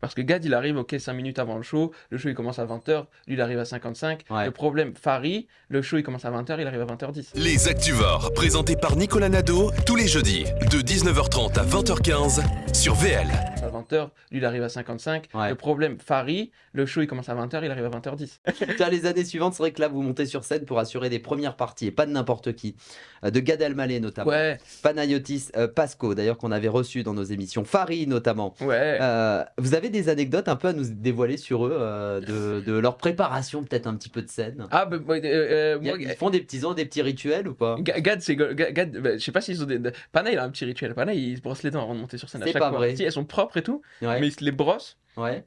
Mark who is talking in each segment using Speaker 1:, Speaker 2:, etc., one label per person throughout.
Speaker 1: Parce que Gad, il arrive, ok, 5 minutes avant le show. Le show, il commence à 20h. Lui, il arrive à 55.
Speaker 2: Ouais.
Speaker 1: Le problème, Farid, le show, il commence à 20h. Il arrive à 20h10.
Speaker 3: Les Activores, présentés par Nicolas Nadeau, tous les jeudis, de 19h30 à 20h15 sur VL.
Speaker 1: À 20h. Lui, il arrive à 55.
Speaker 2: Ouais.
Speaker 1: Le problème, Farid, le show, il commence à 20h. Il arrive à 20h10.
Speaker 2: Putain, les années suivantes, c'est vrai que là, vous montez sur scène pour assurer des premières parties, et pas de n'importe qui. Euh, De Gad Elmaleh notamment.
Speaker 1: Ouais,
Speaker 2: Panayotis euh, Pasco, d'ailleurs, qu'on avait reçu dans nos émissions. Farid notamment.
Speaker 1: ouais.
Speaker 2: Euh, vous avez des anecdotes un peu à nous dévoiler sur eux, euh, de, de leur préparation, peut-être un petit peu de scène?
Speaker 1: Ah, bah, moi,
Speaker 2: Ils font des petits, ont des petits rituels ou pas?
Speaker 1: Ga- Gad, c'est Gad, bah, je sais pas s'ils ont des. Pana, il a un petit rituel. Pana, il se brosse les dents avant de monter sur scène à
Speaker 2: C'est
Speaker 1: chaque
Speaker 2: pas
Speaker 1: fois.
Speaker 2: vrai.
Speaker 1: Si, elles sont propres et tout,
Speaker 2: Ouais.
Speaker 1: mais il se les brosse
Speaker 2: ouais.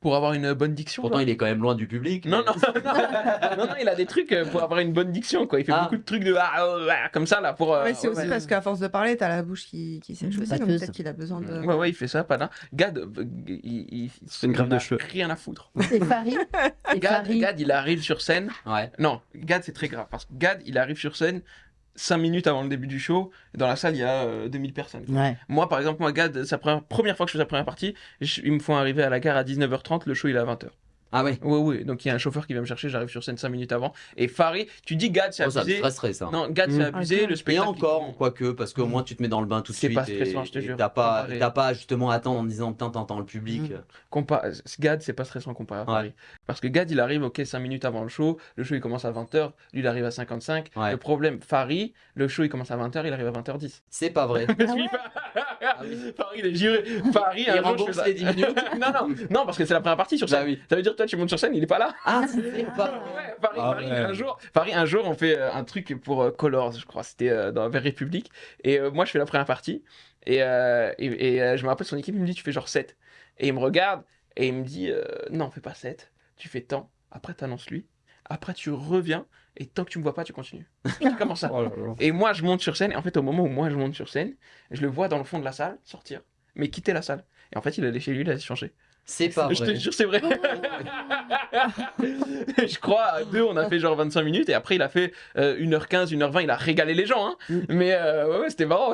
Speaker 1: pour avoir une bonne diction.
Speaker 2: Pourtant,
Speaker 1: quoi.
Speaker 2: il est quand même loin du public.
Speaker 1: Non,
Speaker 2: mais-
Speaker 1: non, non, non, non, il a des trucs euh, pour avoir une bonne diction, quoi. Il fait
Speaker 2: Ah.
Speaker 1: beaucoup de trucs de ah, ah, ah, comme ça, là, pour. euh,
Speaker 4: Ouais, c'est aussi
Speaker 1: ouais.
Speaker 4: parce qu'à force de parler, t'as la bouche qui, qui sèche aussi, donc peut-être qu'il a besoin de.
Speaker 1: Ouais, ouais, il fait ça, Pana. Gad, euh, il, il,
Speaker 5: C'est une
Speaker 1: a
Speaker 5: de cheveux.
Speaker 1: Rien à foutre.
Speaker 6: Et Farid
Speaker 1: Gad, Gad, il arrive sur scène.
Speaker 2: Ouais.
Speaker 1: Non, Gad, c'est très grave. Parce que Gad, il arrive sur scène 5 minutes avant le début du show. Dans la salle, il y a euh, 2000 personnes.
Speaker 6: Ouais.
Speaker 1: Moi, par exemple, moi, Gad, sa première, première fois que je fais sa première partie, je- ils me font arriver à la gare à 19h30, le show il est à 20h.
Speaker 2: Ah ouais.
Speaker 1: Oui, oui, donc il y a un chauffeur qui vient me chercher, j'arrive sur scène 5 minutes avant. Et Farid, tu dis Gad, c'est
Speaker 2: Oh, ça me
Speaker 1: abusé.
Speaker 2: stresserait ça.
Speaker 1: non, Gad,
Speaker 5: Mm.
Speaker 1: c'est abusé,
Speaker 4: Ah,
Speaker 1: le
Speaker 2: Et
Speaker 1: spectacle.
Speaker 2: encore, quoique, parce qu'au moins tu te mets dans le bain tout de
Speaker 1: C'est
Speaker 2: suite.
Speaker 1: pas stressant,
Speaker 2: et-
Speaker 1: je te
Speaker 2: et
Speaker 1: jure.
Speaker 2: T'as pas,
Speaker 1: Comparé.
Speaker 2: t'as pas justement à attendre en disant putain, t'entends le public.
Speaker 1: Compa- Gad, c'est pas stressant comparé à
Speaker 2: Ouais.
Speaker 1: Farid. Parce que Gad, il arrive, ok, 5 minutes avant le show. Le show, il commence à 20h. Lui, il arrive à 55.
Speaker 2: Ouais.
Speaker 1: Le problème, Farid, le show, il commence à 20h. Il arrive à 20h10.
Speaker 2: C'est pas vrai.
Speaker 1: Qu'il- Farid, il est juré. Farid,
Speaker 2: Il
Speaker 1: un jour, je
Speaker 2: rembourse
Speaker 1: fais ça.
Speaker 2: les 10 minutes.
Speaker 1: non, non, non, parce que c'est la première partie sur
Speaker 2: Bah
Speaker 1: scène.
Speaker 2: oui.
Speaker 1: Ça veut dire, toi, tu montes sur scène, il est pas là.
Speaker 2: Ah, c'est pas
Speaker 1: Ouais, Paris,
Speaker 5: Ah
Speaker 1: Paris,
Speaker 5: ouais.
Speaker 1: un jour, Paris, un jour, on fait euh, un truc pour euh, Colors, je crois, c'était euh, dans vers République. Et euh, moi, je fais la première partie. Et, euh, et, et, euh, je me rappelle son équipe, il me dit, tu fais genre 7. Et il me regarde et il me dit, euh, non, fais pas 7. Tu fais tant. Après, t'annonces lui. Après, tu reviens. Et tant que tu me vois pas, tu continues. C'est comme ça.
Speaker 5: Oh là là.
Speaker 1: Et moi, je monte sur scène. Et en fait, au moment où moi, je monte sur scène, je le vois dans le fond de la salle sortir. Mais quitter la salle. Et en fait, il allait chez lui, il allait se changer.
Speaker 2: C'est pas
Speaker 1: Je te
Speaker 2: vrai.
Speaker 1: jure, c'est vrai. je crois, à deux, on a fait genre 25 minutes et après, il a fait euh, 1h15, 1h20. Il a régalé les gens. Hein. Mais euh, ouais, ouais, c'était marrant.